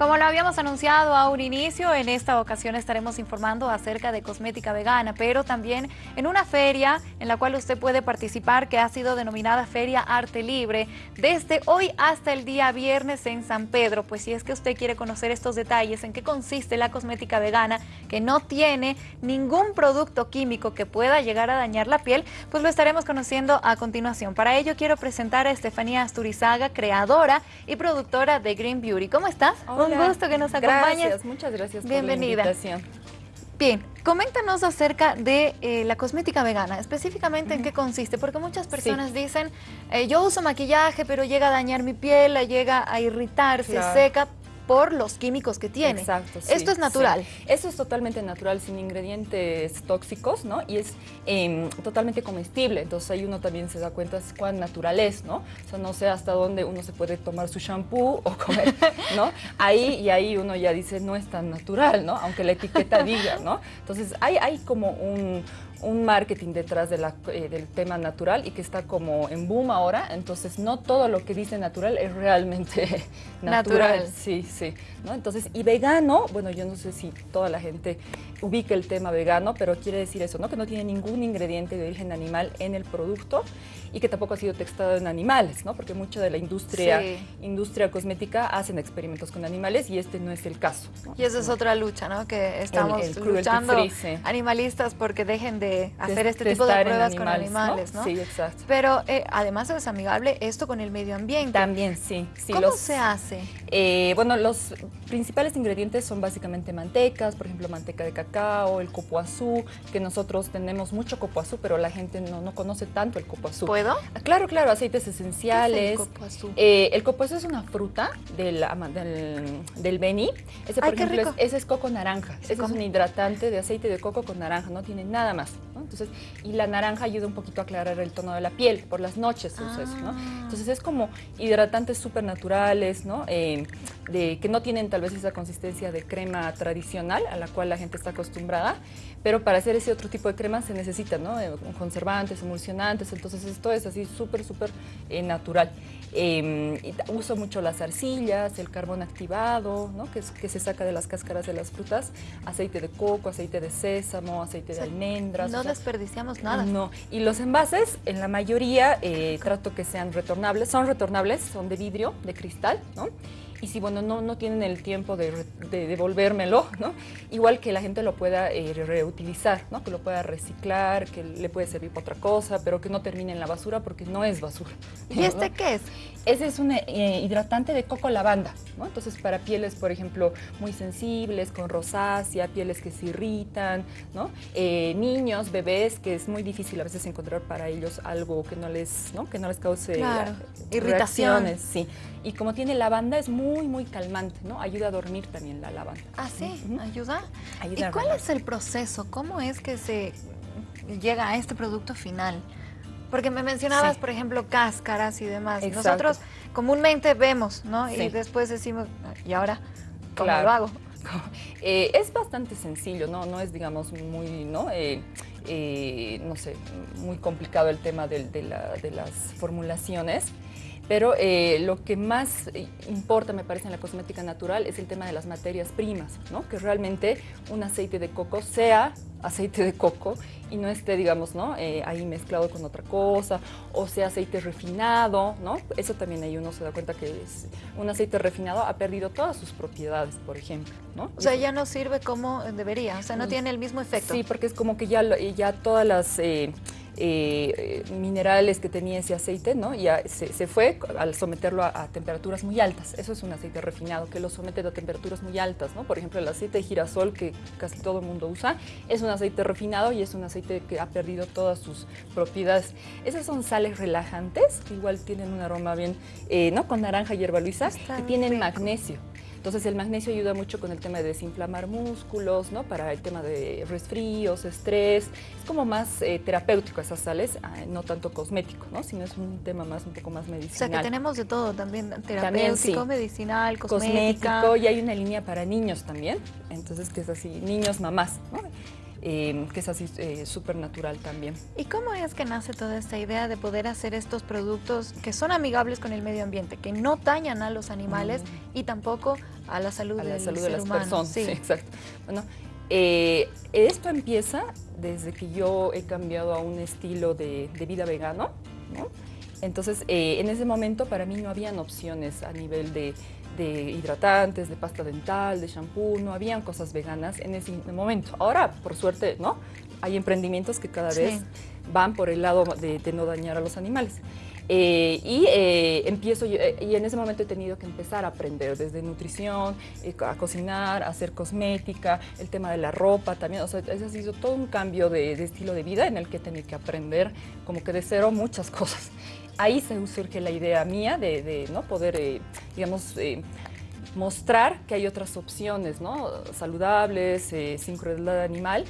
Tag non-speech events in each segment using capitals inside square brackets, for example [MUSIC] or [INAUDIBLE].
Como lo habíamos anunciado a un inicio, en esta ocasión estaremos informando acerca de cosmética vegana, pero también en una feria en la cual usted puede participar que ha sido denominada Feria Arte Libre desde hoy hasta el día viernes en San Pedro. Pues si es que usted quiere conocer estos detalles, en qué consiste la cosmética vegana, que no tiene ningún producto químico que pueda llegar a dañar la piel, pues lo estaremos conociendo a continuación. Para ello quiero presentar a Estefanía Asturizaga, creadora y productora de Green Beauty. ¿Cómo estás? Un gusto que nos acompañes. Gracias, muchas gracias Bienvenida. por la invitación. Bien, coméntanos acerca de eh, la cosmética vegana, específicamente en qué consiste, porque muchas personas dicen, eh, yo uso maquillaje, pero llega a dañar mi piel, llega a irritarse, seca, por los químicos que tiene. Exacto. Esto es natural. Esto es totalmente natural, sin ingredientes tóxicos, ¿no? Y es em, totalmente comestible. Entonces ahí uno también se da cuenta cuán natural es, ¿no? O sea, no sé hasta dónde uno se puede tomar su shampoo [LAUGHS] o comer, ¿no? Ahí y ahí uno ya dice, no es tan natural, ¿no? Aunque la etiqueta diga, ¿no? Entonces hay, hay como un, un marketing detrás de la, eh, del tema natural y que está como en boom ahora, entonces no todo lo que dice natural es realmente [LAUGHS] natural. Sí, sí. ¿no? Entonces, y vegano, bueno, yo no sé si toda la gente ubica el tema vegano, pero quiere decir eso, ¿no? Que no tiene ningún ingrediente de origen animal en el producto y que tampoco ha sido textado en animales, ¿no? Porque mucha de la industria, industria cosmética hacen experimentos con animales y este no es el caso. Y esa es otra lucha, ¿no? Que estamos luchando animalistas porque dejen de hacer este tipo de pruebas con animales, ¿no? Sí, exacto. Pero eh, además es amigable esto con el medio ambiente. También, sí. sí ¿Cómo se hace? Eh, bueno, los principales ingredientes son básicamente mantecas, por ejemplo, manteca de cacao, el copoazú, que nosotros tenemos mucho copoazú, pero la gente no, no conoce tanto el copoazú. ¿Puedo? Ah, claro, claro, aceites esenciales. ¿Qué es el copoazú? Eh, el copoazú es una fruta del, del, del bení. Ese, por ejemplo, es, ese es coco naranja. ese es un hidratante de aceite de coco con naranja, no tiene nada más. Entonces, y la naranja ayuda un poquito a aclarar el tono de la piel, por las noches se usa eso, ¿no? Ah. Entonces es como hidratantes súper naturales, ¿no? Eh, de, que no tienen tal vez esa consistencia de crema tradicional a la cual la gente está acostumbrada, pero para hacer ese otro tipo de crema se necesita, ¿no? Eh, conservantes, emulsionantes, entonces esto es así súper, súper eh, natural. Em, uso mucho las arcillas, el carbón activado, ¿no? que, que, se saca de las cáscaras de las frutas, aceite de coco, aceite de sésamo, aceite de almendras. No desperdiciamos nada. No, y los envases, en la mayoría, eh, trato que sean retornables, son retornables, son de vidrio, de cristal, ¿no? Y si bueno, no, no tienen el tiempo de, devolvérmelo, ¿no? igual que la gente lo pueda eh, reutilizar, ¿no? que lo pueda reciclar, que le puede servir para otra cosa, pero que no termine en la basura porque no es basura. ¿Y este qué es? Ese es un eh, hidratante de coco lavanda, ¿no? entonces para pieles, por ejemplo, muy sensibles, con rosácea, pieles que se irritan, ¿no? Eh, niños, bebés, que es muy difícil a veces encontrar para ellos algo que no les, ¿no? Que no les cause irritaciones. Sí, y como tiene lavanda es muy, muy calmante, ¿no? Ayuda a dormir también la lavanda. Ah, sí, ayuda. ¿Y cuál es el proceso? ¿Cómo es que se llega a este producto final? Porque me mencionabas, por ejemplo, cáscaras y demás. Nosotros comúnmente vemos, ¿no? Y después decimos, ¿y ahora cómo lo hago? [LAUGHS] Eh, es bastante sencillo, ¿no? No es, digamos, muy, ¿no? Eh, eh, no sé, muy complicado el tema de, de las formulaciones. Pero eh, lo que más eh, importa, me parece, en la cosmética natural es el tema de las materias primas, ¿no? Que realmente un aceite de coco sea aceite de coco y no esté, digamos, ¿no? Eh, ahí mezclado con otra cosa, o sea aceite refinado, ¿no? Eso también ahí uno se da cuenta que es, un aceite refinado ha perdido todas sus propiedades, por ejemplo, ¿no? O sea, ya no sirve como debería, o sea, no mm, tiene el mismo efecto. Sí, porque es como que ya, ya todas las... Eh, minerales que tenía ese aceite, ¿no? Ya se, fue al someterlo a, temperaturas muy altas. Eso es un aceite refinado que lo somete a temperaturas muy altas, ¿no? Por ejemplo, el aceite de girasol que casi todo el mundo usa es un aceite refinado y es un aceite que ha perdido todas sus propiedades. Esas son sales relajantes que igual tienen un aroma bien, eh, ¿no? Con naranja y hierba luisa, que tienen magnesio. Entonces el magnesio ayuda mucho con el tema de desinflamar músculos, ¿no? Para el tema de resfríos, estrés. Es como más eh, terapéutico esas sales, ah, no tanto cosmético, ¿no? Sino es un tema más un poco más medicinal. O sea que tenemos de todo también, terapéutico, medicinal, cosmética. Cosmético y hay una línea para niños también, entonces que es así, niños mamás, ¿no? Eh, que es así eh, súper natural también. ¿Y cómo es que nace toda esta idea de poder hacer estos productos que son amigables con el medio ambiente, que no dañan a los animales mm. y tampoco a la salud, a la salud de las personas? Sí. [LAUGHS] exacto. Bueno, esto empieza desde que yo he cambiado a un estilo de, de vida vegano, ¿no? Entonces, en ese momento para mí no habían opciones a nivel de de hidratantes, de pasta dental, de shampoo, no habían cosas veganas en ese momento. Ahora, por suerte, ¿no? Hay emprendimientos que cada vez van por el lado de, no dañar a los animales. Eh, y eh, empiezo, eh, y en ese momento he tenido que empezar a aprender desde nutrición, a cocinar, a hacer cosmética, el tema de la ropa también, o sea, ese ha sido todo un cambio de, de estilo de vida en el que he tenido que aprender como que de cero muchas [LAUGHS] cosas ahí se surge la idea mía de, ¿no? poder, eh, digamos, eh, mostrar que hay otras opciones ¿no? saludables, eh, sin crueldad animal,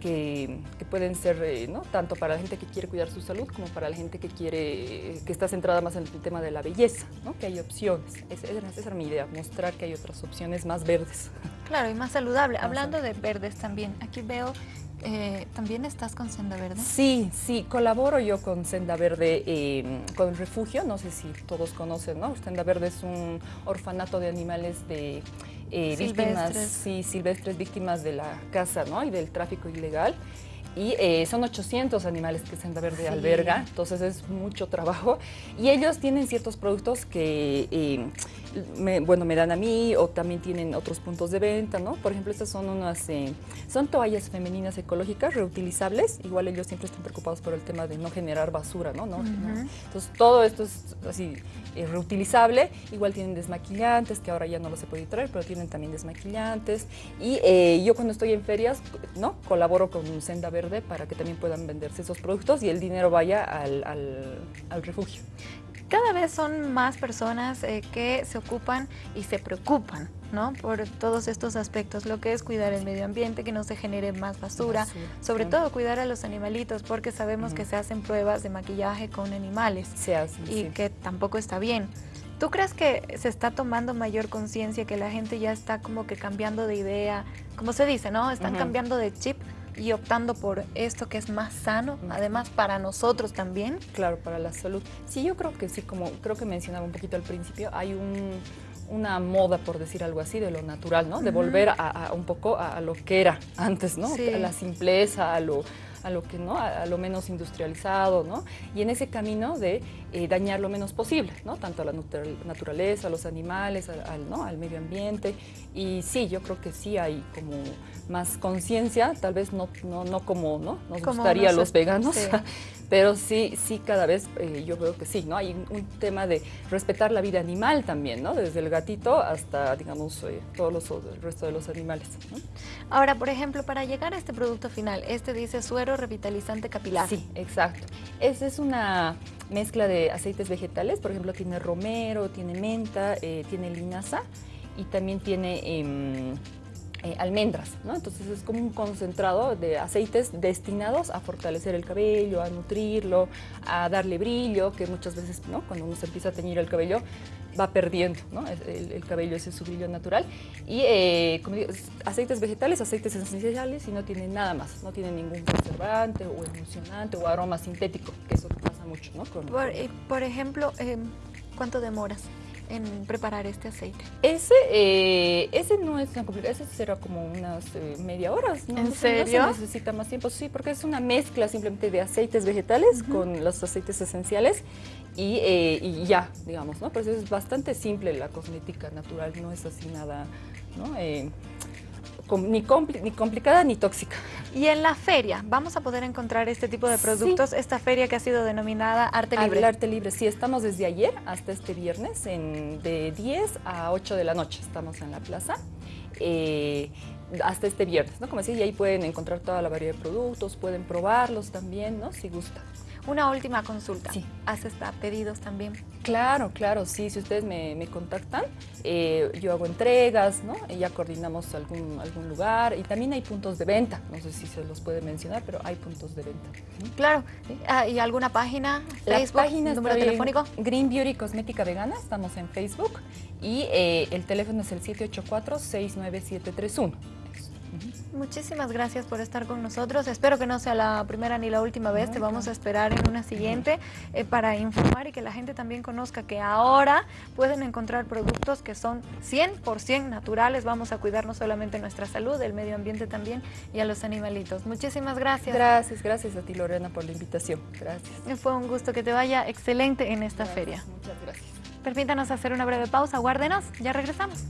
que, pueden ser ¿no? tanto para la gente que quiere cuidar su salud como para la gente que quiere que está centrada más en el tema de la belleza, ¿no? que hay opciones. Esa, esa era mi idea, mostrar que hay otras opciones más verdes. Claro, y más saludable. Hablando de verdes también, aquí veo eh, ¿También estás con Senda Verde? Sí, sí, colaboro yo con Senda Verde, eh, con refugio, no sé si todos conocen, ¿no? Senda Verde es un orfanato de animales de eh, víctimas, sí, silvestres, víctimas de la caza, ¿no? Y del tráfico ilegal. Y son 800 animales que Senda Verde alberga, entonces es mucho trabajo. Y ellos tienen ciertos productos que me, bueno, me dan a mí o también tienen otros puntos de venta, ¿no? Por ejemplo, estas son unas, eh, son toallas femeninas ecológicas reutilizables, igual ellos siempre están preocupados por el tema de no generar basura, ¿no? Entonces, todo esto es así eh, reutilizable, igual tienen desmaquillantes, que ahora ya no los se puede traer, pero tienen también desmaquillantes, y eh, yo cuando estoy en ferias, ¿no? Colaboro con Senda Verde para que también puedan venderse esos productos y el dinero vaya al, al refugio. Cada vez son más personas eh, que se ocupan y se preocupan ¿no? por todos estos aspectos, lo que es cuidar el medio ambiente, que no se genere más basura, sobre todo cuidar a los animalitos, porque sabemos que se hacen pruebas de maquillaje con animales se y que tampoco está bien. ¿Tú crees que se está tomando mayor conciencia, que la gente ya está como que cambiando de idea? Como se dice, ¿no? Están cambiando de chip y optando por esto que es más sano, además para nosotros también. Claro, para la salud. Sí, yo creo que sí, como creo que mencionaba un poquito al principio, hay una moda, por decir algo así, de lo natural, ¿no? De volver a, un poco a, lo que era antes, ¿no? A la simpleza, a lo a lo que no, a, lo menos industrializado, ¿no? Y en ese camino de eh, dañar lo menos posible, ¿no? Tanto a la naturaleza, a los animales, al, ¿no? al medio ambiente. Y sí, yo creo que sí hay como más conciencia, tal vez no, no, no como ¿no? nos gustaría a los veganos, [LAUGHS] pero sí, sí cada vez eh, yo veo que sí, ¿no? Hay un, tema de respetar la vida animal también, ¿no? Desde el gatito hasta, digamos, eh, todos los, el resto de los animales. Ahora, por ejemplo, para llegar a este producto final, este dice suero revitalizante capilar. Sí, exacto. Esa es una mezcla de aceites vegetales, por ejemplo, tiene romero, tiene menta, eh, tiene linaza y también tiene... Eh, almendras, ¿no? Entonces es como un concentrado de aceites destinados a fortalecer el cabello, a nutrirlo, a darle brillo, que muchas veces, ¿no? Cuando uno se empieza a teñir el cabello, va perdiendo, ¿no? El, cabello ese es su brillo natural. Y eh, como digo, aceites vegetales, aceites esenciales y no tiene nada más, no tiene ningún conservante o emulsionante o aroma sintético, que eso pasa mucho, ¿no? por, eh, por, ejemplo, ¿cuánto demoras? En preparar este aceite? Ese, eh, ese no es tan complicado, ese será como unas eh, media hora. ¿no? ¿En serio? No se necesita más tiempo, sí, porque es una mezcla simplemente de aceites vegetales con los aceites esenciales y, eh, y, ya, digamos, ¿no? Pero eso es bastante simple la cosmética natural, no es así nada, ¿no? Ni, ni complicada ni tóxica. Y en la feria, ¿vamos a poder encontrar este tipo de productos? Esta feria que ha sido denominada Arte Libre. El Arte Libre, sí, estamos desde ayer hasta este viernes, en, de 10 a 8 de la noche estamos en la plaza. Eh, hasta este viernes, ¿no? Como decía, y ahí pueden encontrar toda la variedad de productos, pueden probarlos también, ¿no? Si gustan. Una última consulta. Sí. ¿Haces pedidos también? Claro, claro, sí. Si ustedes me, contactan, eh, yo hago entregas, ¿no? Y ya coordinamos algún, algún lugar. Y también hay puntos de venta. No sé si se los puede mencionar, pero hay puntos de venta. Claro. Ah, ¿Y alguna página? Facebook, La página número telefónico. Green Beauty Cosmética Vegana. Estamos en Facebook. Y eh, el teléfono es el 784-69731. Muchísimas gracias por estar con nosotros. Espero que no sea la primera ni la última vez. Te vamos a esperar en una siguiente eh, para informar y que la gente también conozca que ahora pueden encontrar productos que son 100% naturales. Vamos a cuidar no solamente nuestra salud, el medio ambiente también y a los animalitos. Muchísimas gracias. Gracias, gracias a ti Lorena por la invitación. Gracias. Fue un gusto que te vaya excelente en esta feria. Muchas gracias. Permítanos hacer una breve pausa, guárdenos, ya regresamos.